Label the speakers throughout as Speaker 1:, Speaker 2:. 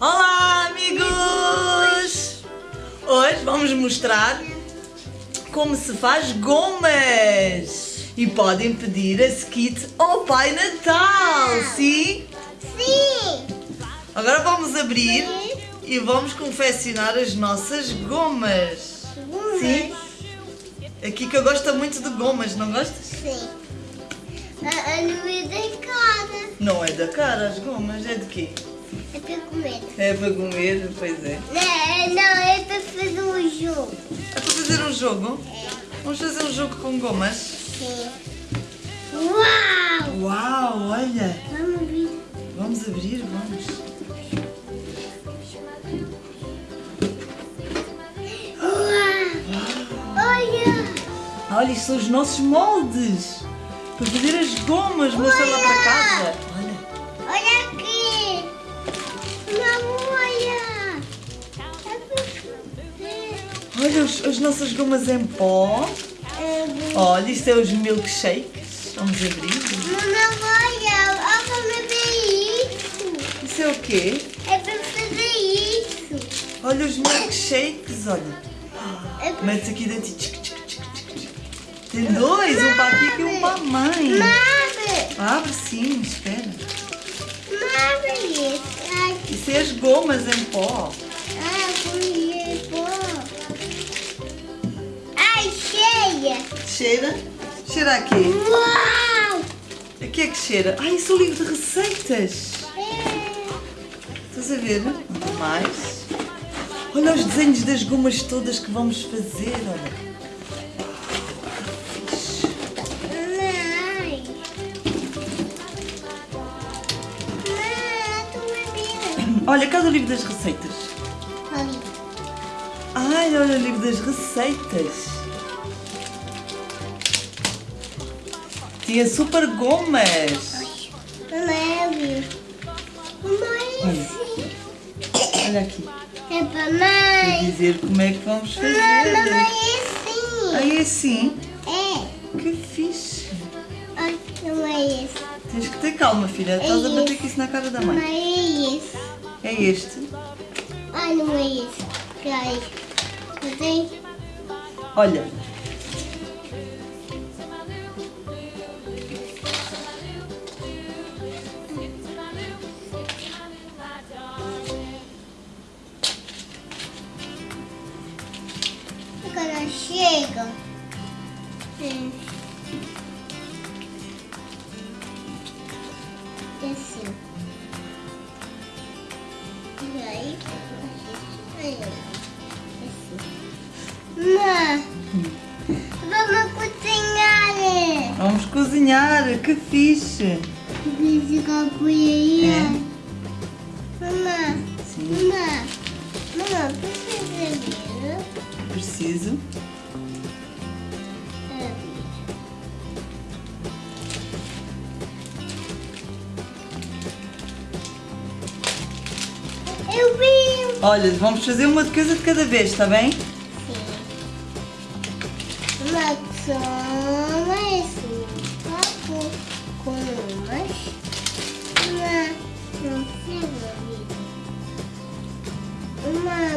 Speaker 1: Olá, amigos! Hoje vamos mostrar como se faz gomas. E podem pedir esse kit ao Pai Natal, sim?
Speaker 2: Sim!
Speaker 1: Agora vamos abrir e vamos confeccionar as nossas gomas. Sim? Aqui que eu gosto muito de gomas, não gostas?
Speaker 2: Sim. A, a não é da cara.
Speaker 1: Não é da cara as gomas, é de quê?
Speaker 2: É para comer.
Speaker 1: É para comer, pois é.
Speaker 2: Não, não, é para fazer um jogo.
Speaker 1: É para fazer um jogo?
Speaker 2: É.
Speaker 1: Vamos fazer um jogo com gomas?
Speaker 2: Sim. Uau!
Speaker 1: Uau, olha!
Speaker 2: Vamos ver.
Speaker 1: Vamos abrir, vamos.
Speaker 2: Uau! Olha!
Speaker 1: Olha, isto são os nossos moldes para fazer as gomas. Mostra lá para casa. Olha os- as nossas gomas em pó.
Speaker 2: É,
Speaker 1: Olha, isto é os milkshakes. Vamos abrir.
Speaker 2: Não, olha! Olha ver isso!
Speaker 1: Isso é o quê?
Speaker 2: É para fazer isso!
Speaker 1: Olha os milkshakes, olha.
Speaker 2: É para
Speaker 1: Metes aqui dentro e. Tem dois, um para aqui e um para a mãe.
Speaker 2: Abre!
Speaker 1: Abre sim, espera.
Speaker 2: Abre isso!
Speaker 1: Isso é as gomas em pó. Cheira? Cheira aqui.
Speaker 2: Uau!
Speaker 1: Aqui é que cheira. Ai, isso é o livro de receitas.
Speaker 2: É.
Speaker 1: Estás a ver? Mais. Olha os desenhos das gomas todas que vamos fazer, olha. Olha, cadê o livro das receitas?
Speaker 2: Ali.
Speaker 1: Ai, olha o livro das receitas. Tinha super gomas.
Speaker 2: Leve. Mãe, sim.
Speaker 1: Olha aqui.
Speaker 2: É
Speaker 1: Vou
Speaker 2: mãe.
Speaker 1: dizer como é que vamos
Speaker 2: Não,
Speaker 1: fazer.
Speaker 2: mamãe, sim.
Speaker 1: Aí assim.
Speaker 2: É.
Speaker 1: Que fixe.
Speaker 2: Ai, não é esse.
Speaker 1: Tens que ter calma, filha. Estás a bater com isso na cara da
Speaker 2: Não
Speaker 1: mãe.
Speaker 2: é esse.
Speaker 1: É este.
Speaker 2: Ai, não é esse. Peraí. Não tem?
Speaker 1: Olha.
Speaker 2: Cozinhar.
Speaker 1: Que fixe.
Speaker 2: Física colheria.
Speaker 1: É?
Speaker 2: Mamãe.
Speaker 1: Sim.
Speaker 2: Mamãe. Mamãe, precisa ver.
Speaker 1: Preciso.
Speaker 2: Eu vi.
Speaker 1: Olha, vamos fazer uma coisa de cada vez, está bem?
Speaker 2: Sim. Uma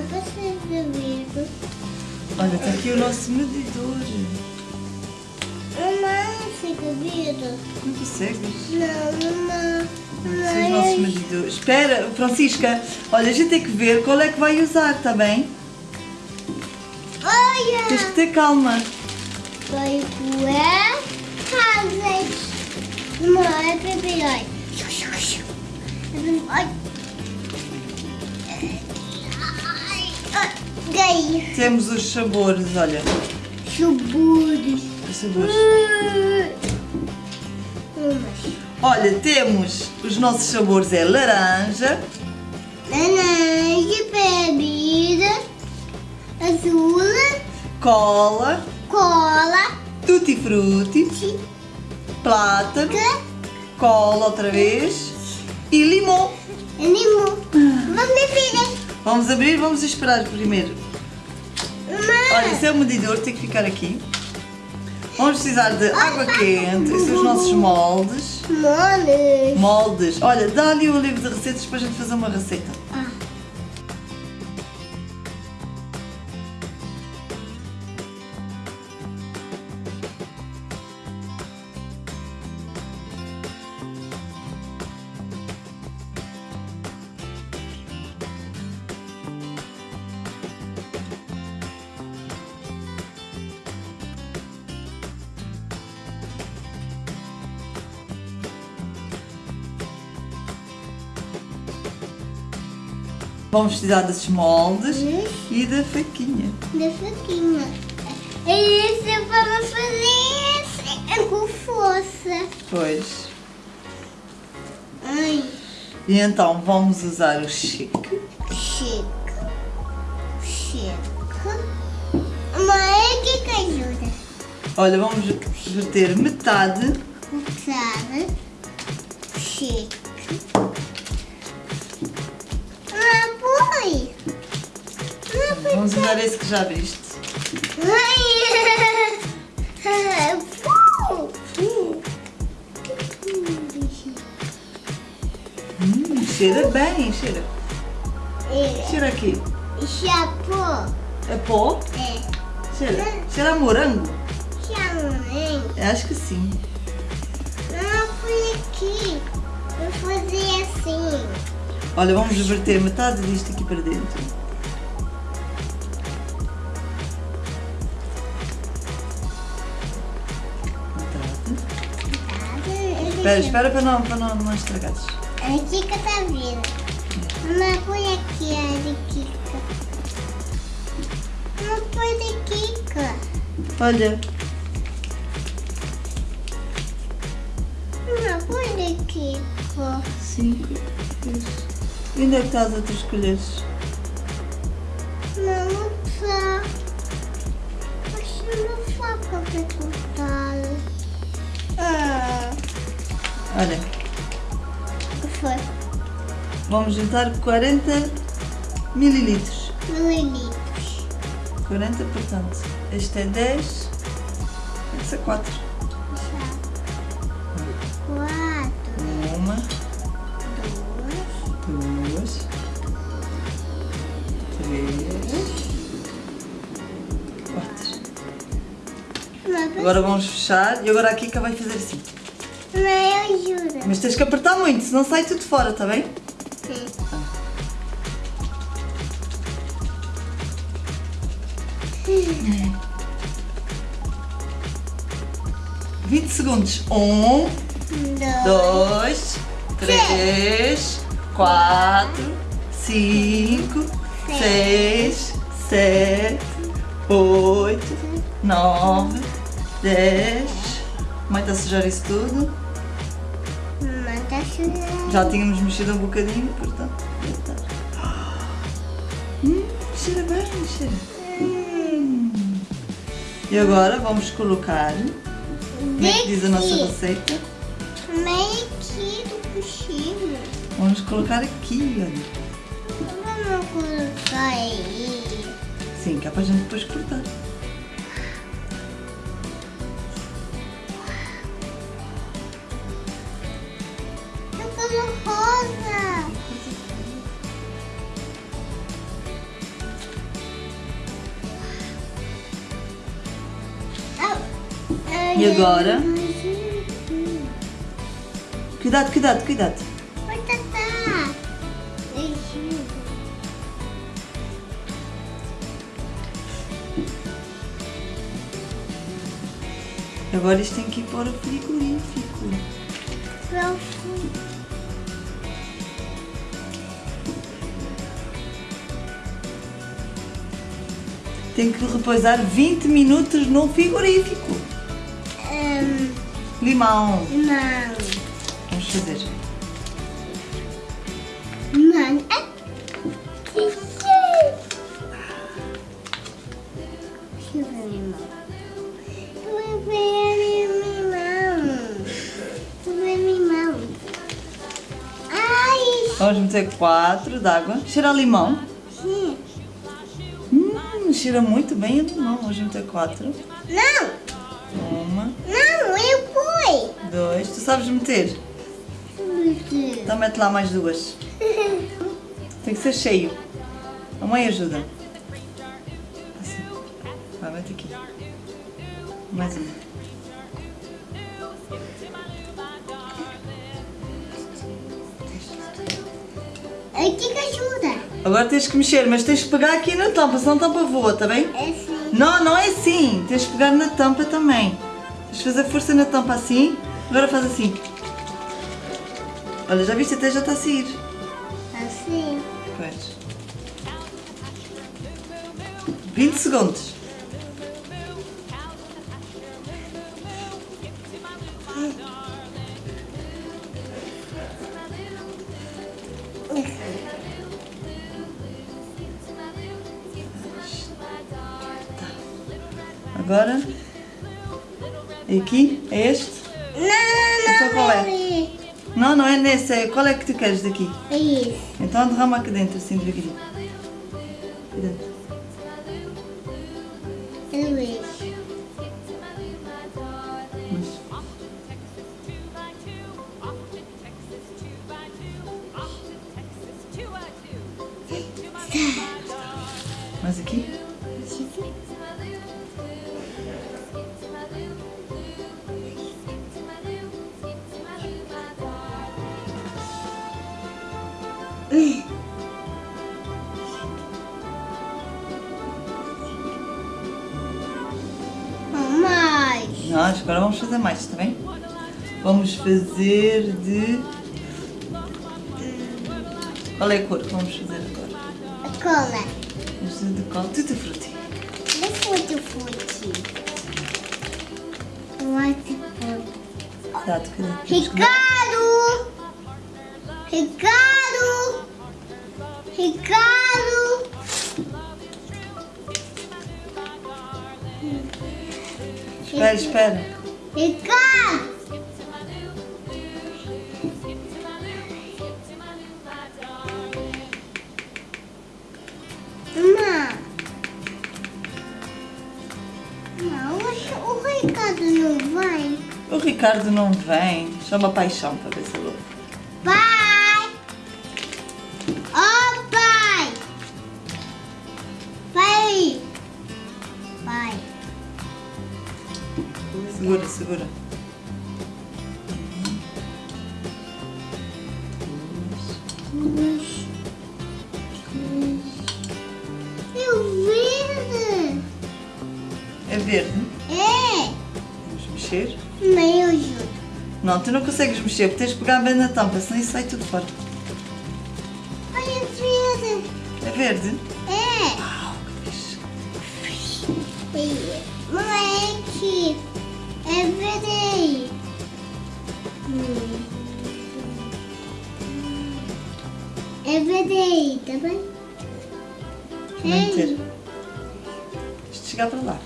Speaker 2: Precisa ver.
Speaker 1: Olha, está aqui o nosso medidor.
Speaker 2: Uma. Fica vida.
Speaker 1: Não consegues?
Speaker 2: Não, uma.
Speaker 1: Esse é o nosso medidor. Espera, Francisca. Olha, a gente tem que ver qual é que vai usar, está bem?
Speaker 2: Olha!
Speaker 1: Tens que ter calma.
Speaker 2: Vai coer casas. Uma é bebê, olha. Ai. Ganhei.
Speaker 1: Temos os sabores, olha.
Speaker 2: Chuburos.
Speaker 1: Os sabores.
Speaker 2: Umas.
Speaker 1: Olha, temos os nossos sabores é laranja,
Speaker 2: Laranja, bebida, azul,
Speaker 1: cola,
Speaker 2: cola,
Speaker 1: tutti frutti, plátano, cola outra vez e limão.
Speaker 2: limão. Vamos beber.
Speaker 1: Vamos abrir, vamos esperar primeiro.
Speaker 2: Mãe.
Speaker 1: Olha, esse é o medidor, tem que ficar aqui. Vamos precisar de água quente, esses são os nossos moldes.
Speaker 2: Moles.
Speaker 1: Moldes. Olha, dá ali o livro de receitas para a gente fazer uma receita. Vamos precisar desses moldes
Speaker 2: Hum.
Speaker 1: e da faquinha.
Speaker 2: Da faquinha. Isso vamos fazer com força.
Speaker 1: Pois.
Speaker 2: Ai,
Speaker 1: E então vamos usar o chique.
Speaker 2: chique. Chique. Mãe, o que que ajuda?
Speaker 1: Olha, vamos verter metade.
Speaker 2: Sabe? Chique.
Speaker 1: Usar esse que já viste. Hum, cheira bem, cheira. Cheira aqui.
Speaker 2: Chapô.
Speaker 1: É pó?
Speaker 2: É.
Speaker 1: Cheira. Cheira a morango?
Speaker 2: Chamei.
Speaker 1: Eu acho que sim.
Speaker 2: Não fui aqui. Vou fazer assim.
Speaker 1: Olha, vamos verter metade disto aqui para dentro. Espera, espera para não, para não, não estragares.
Speaker 2: A Kika tá vindo. Não põe aqui a Kika. Não põe de Kika.
Speaker 1: Olha,
Speaker 2: Não põe de Kika.
Speaker 1: cinco, três. E onde é que está as outras colheres?
Speaker 2: Não. Acho que não faca pra cortar. Ah,
Speaker 1: Olha,
Speaker 2: o que foi?
Speaker 1: vamos juntar 40 mililitros.
Speaker 2: Mililitros.
Speaker 1: 40, portanto, este é 10, tem que ser 4.
Speaker 2: Quatro.
Speaker 1: Uma,
Speaker 2: Duas.
Speaker 1: duas, três, quatro. Agora vamos fechar e agora a Kika vai fazer assim.
Speaker 2: Não ajuda.
Speaker 1: Mas tens que apertar muito, senão sai tudo fora, está bem?
Speaker 2: Sim.
Speaker 1: 20 segundos. Um,
Speaker 2: Dois.
Speaker 1: dois, três, quatro, cinco, seis, sete, oito, nove, dez. Mãe está a sujar isso tudo. Já tínhamos mexido um bocadinho, portanto. está. Hum, cheira bem, cheira. Hum. E agora vamos colocar. Como é que diz a nossa receita?
Speaker 2: Meio aqui do cochilo.
Speaker 1: Vamos colocar aqui, olha.
Speaker 2: Vamos colocar aí.
Speaker 1: Sim, que é para a gente depois cortar. E agora? Cuidado, cuidado, cuidado.
Speaker 2: Oi. Beijinho.
Speaker 1: Agora isto tem que ir para o frigorífico.
Speaker 2: Profundo.
Speaker 1: Tem que repousar 20 minutos no frigorífico.
Speaker 2: Hum,
Speaker 1: Limão.
Speaker 2: não.
Speaker 1: Vamos fazer.
Speaker 2: Limão. Limão. Limão. Ai,
Speaker 1: Vamos meter 4 de água. Cheira limão.
Speaker 2: sim.
Speaker 1: Hum, cheira muito bem a limão. Vamos meter 4.
Speaker 2: Não,
Speaker 1: dois. Tu sabes meter? Então mete lá mais duas. Tem que ser cheio. A mãe ajuda. Assim. Vai, mete aqui. Mais uma.
Speaker 2: Aqui que ajuda.
Speaker 1: Agora tens que mexer, mas tens que pegar aqui na tampa, senão a tampa voa, tá bem?
Speaker 2: É assim.
Speaker 1: Não, não é assim. Tens que pegar na tampa também. Tens de fazer força na tampa assim. Agora faz assim. Olha, já viste? Até já está a sair.
Speaker 2: Assim.
Speaker 1: Pois. 20 segundos.
Speaker 2: Não, não
Speaker 1: é nesse. É... Qual é que tu queres daqui?
Speaker 2: É isso.
Speaker 1: Então derrama aqui dentro, assim, devagarinho. Aqui dentro.
Speaker 2: É isso.
Speaker 1: Mas- Mais aqui? Agora vamos fazer mais, está bem? Vamos fazer de. Qual é a cor que vamos fazer agora?
Speaker 2: A cola.
Speaker 1: Vamos fazer de qual? Tutti frutti.
Speaker 2: De fute fute. White fute.
Speaker 1: Cuidado, cuidado. Que-
Speaker 2: Ricardo! Ricardo! Ricardo!
Speaker 1: Espera, espera.
Speaker 2: Ricardo! Mamãe. Não, o, Ricardo não vai.
Speaker 1: O Ricardo não vem. Chama paixão para ver se Segura, segura.
Speaker 2: Eu verde!
Speaker 1: É verde.
Speaker 2: É!
Speaker 1: Vamos mexer.
Speaker 2: Mas eu ajudo.
Speaker 1: Não, tu não consegues mexer, porque tens de pegar bem na tampa, senão isso sai tudo fora.
Speaker 2: Olha, verde!
Speaker 1: É verde? Também ter. Deixa de chegar para lá.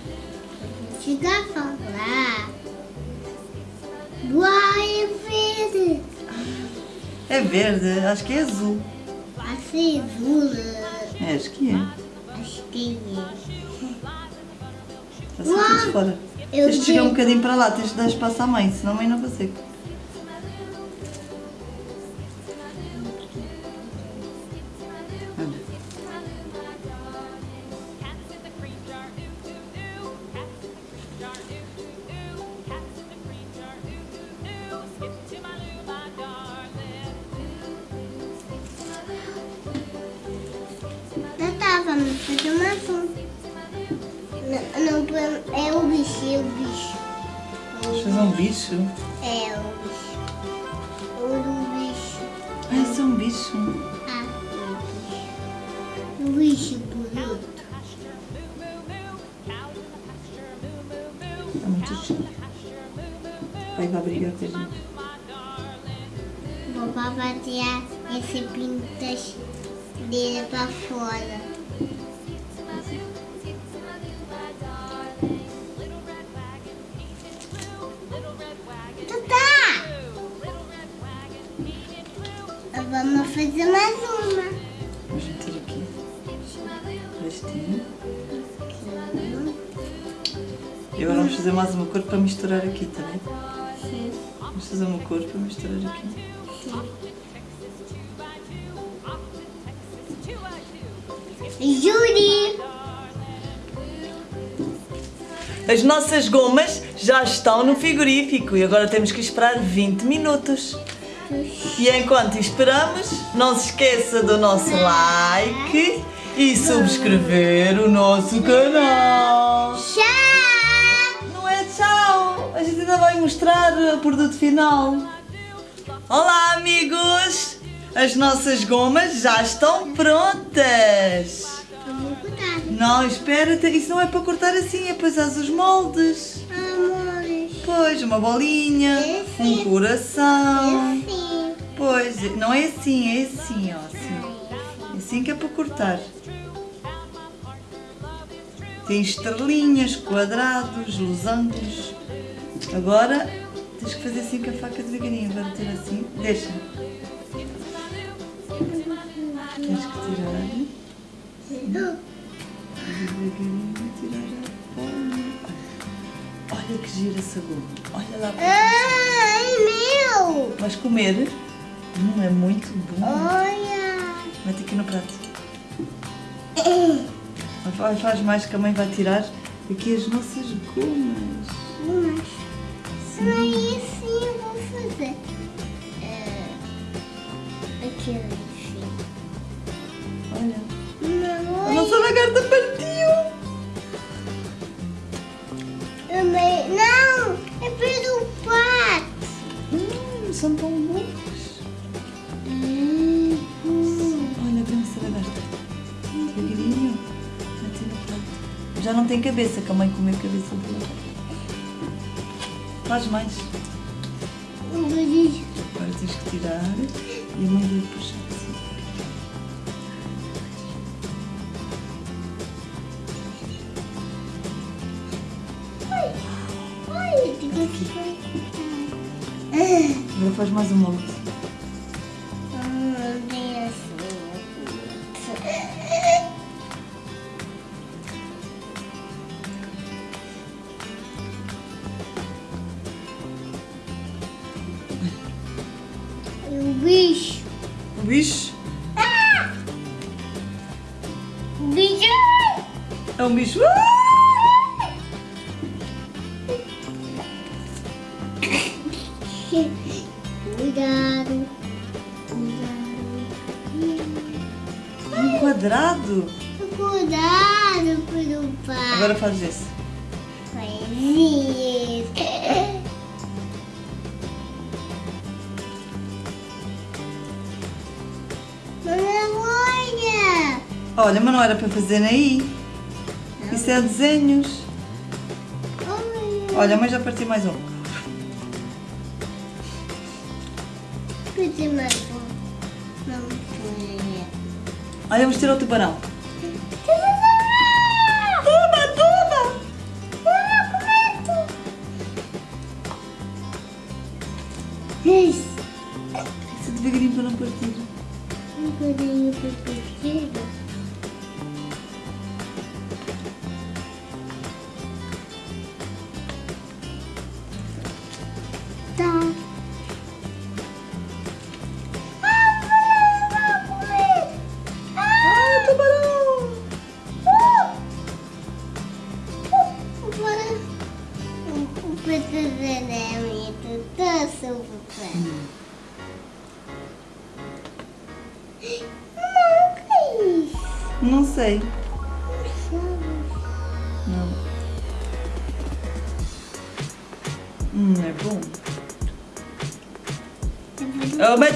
Speaker 2: Chegar pra lá. Uau, é verde!
Speaker 1: É verde, acho que é azul.
Speaker 2: Assim, azul.
Speaker 1: É, acho que é.
Speaker 2: Acho que é.
Speaker 1: Está fora.
Speaker 2: Eu
Speaker 1: Tens de chegar um bocadinho para lá, tens de dar espaço à mãe, senão a mãe não consegue.
Speaker 2: Não, não, é o bicho, é o bicho.
Speaker 1: Vamos fazer um bicho?
Speaker 2: É o bicho. O bicho.
Speaker 1: Ah, isso é um bicho.
Speaker 2: Ah, o bicho. O bicho bonito.
Speaker 1: É muito chique. Pai vai brigar com a gente.
Speaker 2: Vou bater esse pintas dele pra fora.
Speaker 1: E agora vamos fazer mais uma cor para misturar aqui, tá bem?
Speaker 2: Sim,
Speaker 1: Vamos fazer uma cor para misturar aqui.
Speaker 2: sim. Júri!
Speaker 1: As nossas gomas já estão no frigorífico e agora temos que esperar 20 minutos. E enquanto esperamos, não se esqueça do nosso like e subscrever o nosso canal.
Speaker 2: Tchau!
Speaker 1: Ainda vai mostrar o produto final. Olá amigos, as nossas gomas já estão prontas. Não, espera, isso não é para cortar assim, é para usar os moldes.
Speaker 2: Amores.
Speaker 1: Pois, uma bolinha,
Speaker 2: É
Speaker 1: um
Speaker 2: assim.
Speaker 1: coração.
Speaker 2: Assim.
Speaker 1: Pois, não é assim, é assim, ó. Assim, É assim que é para cortar. Tem estrelinhas, quadrados, losangos. Agora tens que fazer assim com a faca devagarinho. Agora tira assim. Deixa. Tens que tirar. Devagarinho tirar a bola. Olha que gira essa goma. Olha lá.
Speaker 2: Ai, meu.
Speaker 1: Vais comer? Hum, é muito bom.
Speaker 2: Olha.
Speaker 1: Mete aqui no prato. Faz mais que a mãe vai tirar aqui as nossas gomas.
Speaker 2: Mas, aí sim eu vou fazer. É, aqui assim.
Speaker 1: Olha.
Speaker 2: Não,
Speaker 1: A nossa lagarta partiu.
Speaker 2: Não, é pelo pato.
Speaker 1: Hum, são tão bons.
Speaker 2: Hum,
Speaker 1: Olha, vem essa lagarta. Devagarinho. Já não tem cabeça, que a mãe comeu a cabeça do Faz mais.
Speaker 2: um beijo.
Speaker 1: Agora tens que tirar e a mãe vai puxar assim.
Speaker 2: Ai, ai.
Speaker 1: Agora faz mais um molde.
Speaker 2: Olha.
Speaker 1: Mas não era para fazer aí. Isso é desenhos.
Speaker 2: Olha.
Speaker 1: Olha, mas já parti mais um.
Speaker 2: Pedi mais um. Não foi.
Speaker 1: Olha, vamos tirar o tubarão.
Speaker 2: Tuba, tuba. Tuba, cometo. Isso.
Speaker 1: Isso devagarinho para não partir.
Speaker 2: Um bocadinho para partir.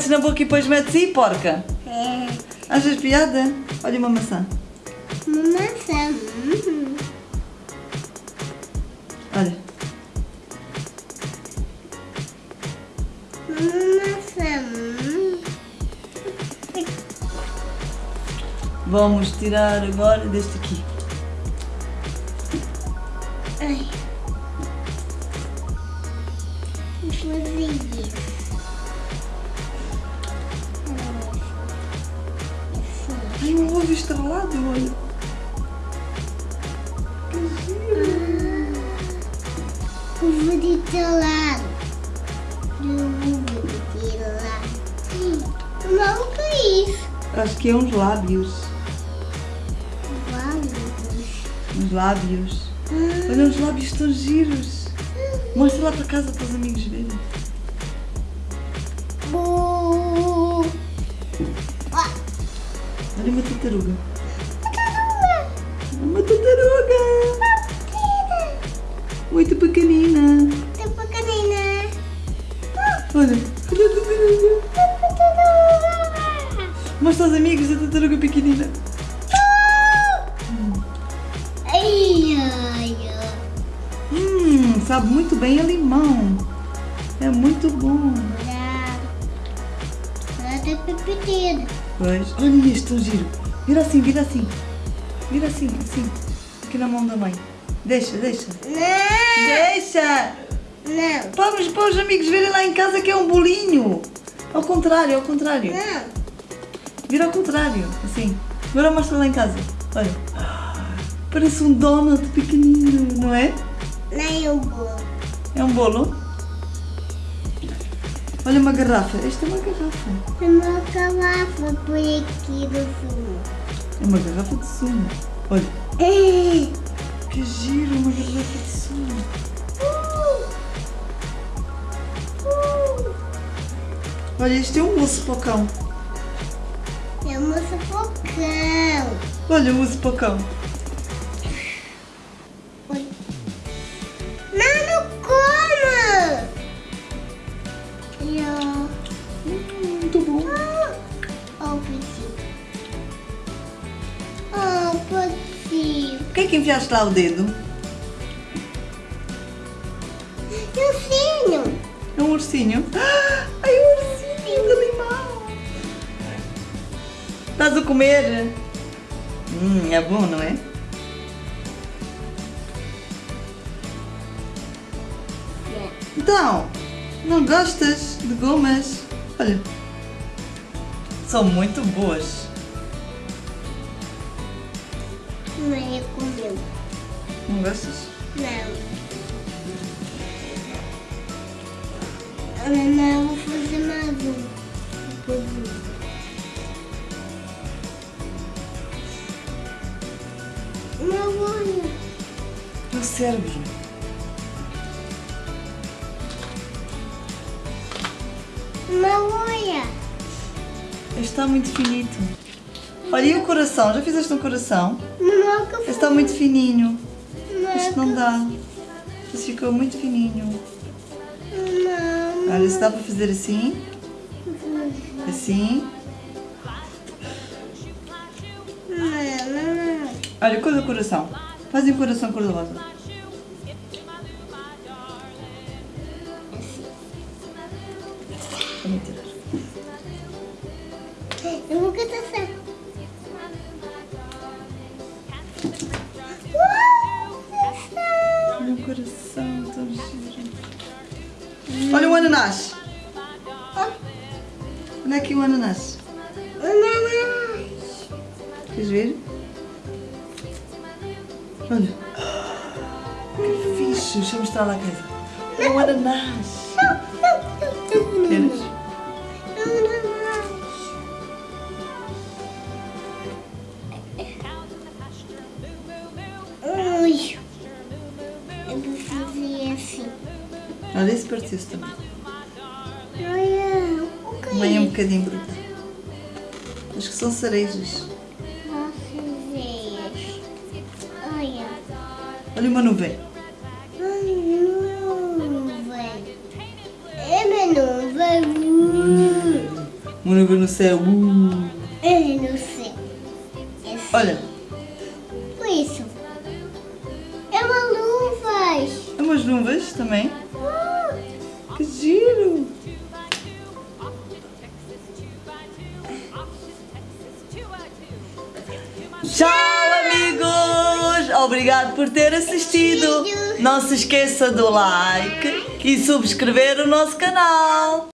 Speaker 1: Metes na boca e depois metes aí, porca.
Speaker 2: É
Speaker 1: Achas piada? Olha uma maçã.
Speaker 2: uma maçã. Uhum.
Speaker 1: Olha.
Speaker 2: Uhum.
Speaker 1: Vamos tirar agora deste aqui.
Speaker 2: Ai. Vou fazer isso.
Speaker 1: Ai, um ovo estrelado, olha. Que giro.
Speaker 2: Uva de telado. Uva de telado. Não, o que é isso?
Speaker 1: Acho que é uns lábios.
Speaker 2: Vários.
Speaker 1: Uns lábios. Olha, os lábios estão giros. Mostra lá para casa para os amigos verem. tartaruga?
Speaker 2: Tartaruga!
Speaker 1: Uma tartaruga! Muito pequenina!
Speaker 2: Muito pequenina!
Speaker 1: Olha, olha a tartaruga!
Speaker 2: Tartaruga!
Speaker 1: Mostra aos amigos a tartaruga pequenina!
Speaker 2: Hum,
Speaker 1: sabe muito bem a limão. É muito bom.
Speaker 2: Olha. Tá
Speaker 1: olha, tá pepitino. Mas, olha este tão giro. Vira assim, vira assim. Vira assim, assim. Aqui na mão da mãe. Deixa, deixa.
Speaker 2: Não,
Speaker 1: Deixa!
Speaker 2: não,
Speaker 1: Vamos para os amigos verem lá em casa que é um bolinho. Ao contrário, ao contrário.
Speaker 2: não.
Speaker 1: Vira ao contrário, assim. Agora mostra lá em casa. Olha. Parece um donut pequenino, não é?
Speaker 2: Nem o bolo.
Speaker 1: É um bolo. Olha uma garrafa. Esta é uma garrafa.
Speaker 2: Uma garrafa por aqui do fundo.
Speaker 1: É uma garrafa de sumo. Olha,
Speaker 2: Uh,
Speaker 1: que giro, uma garrafa de sumo.
Speaker 2: uh.
Speaker 1: Olha, este é um mousse para o cão.
Speaker 2: É uma sufocão.
Speaker 1: Olha, o mousse para É lá o dedo?
Speaker 2: E o sino?
Speaker 1: É um ursinho. Ai, um ursinho de limão. Estás a comer? Hum, é bom, não é? Então, não gostas de gomas? Olha, são muito boas.
Speaker 2: Mãe comeu.
Speaker 1: Não gostas?
Speaker 2: Não. Ana, não, vou fazer mais um. Depois um. Não, olha.
Speaker 1: É o cérebro.
Speaker 2: Não, olha.
Speaker 1: Este está muito finito. Olha, e o coração? Já fizeste um coração?
Speaker 2: Não, que
Speaker 1: Este está muito fininho.
Speaker 2: Não,
Speaker 1: Este não dá. Este ficou muito fininho.
Speaker 2: Não.
Speaker 1: Olha, se dá para fazer assim, assim.
Speaker 2: Não, não.
Speaker 1: Olha, cor do coração. Faz um coração cor-de-rosa. Olha aqui o ananás.
Speaker 2: Ananas.
Speaker 1: Queres ver? Olha. Que fixe. Deixa eu mostrar lá casa. É um ananás. Queres?
Speaker 2: Ui. Eu vou fazer assim.
Speaker 1: Olha, esse partiu-se também. Bocadinho bruto. Acho que são cerejas.
Speaker 2: Vocês. Olha.
Speaker 1: Olha uma nuvem.
Speaker 2: Nuvem. É uma nuvem.
Speaker 1: Uma nuvem no céu. Uh.
Speaker 2: É no céu. É assim.
Speaker 1: Olha,
Speaker 2: Por isso. É uma luvas.
Speaker 1: há umas nuvens também.
Speaker 2: Uh.
Speaker 1: Que giro! Tchau, amigos! Obrigado por ter assistido. Não se esqueça do like e subscrever o nosso canal.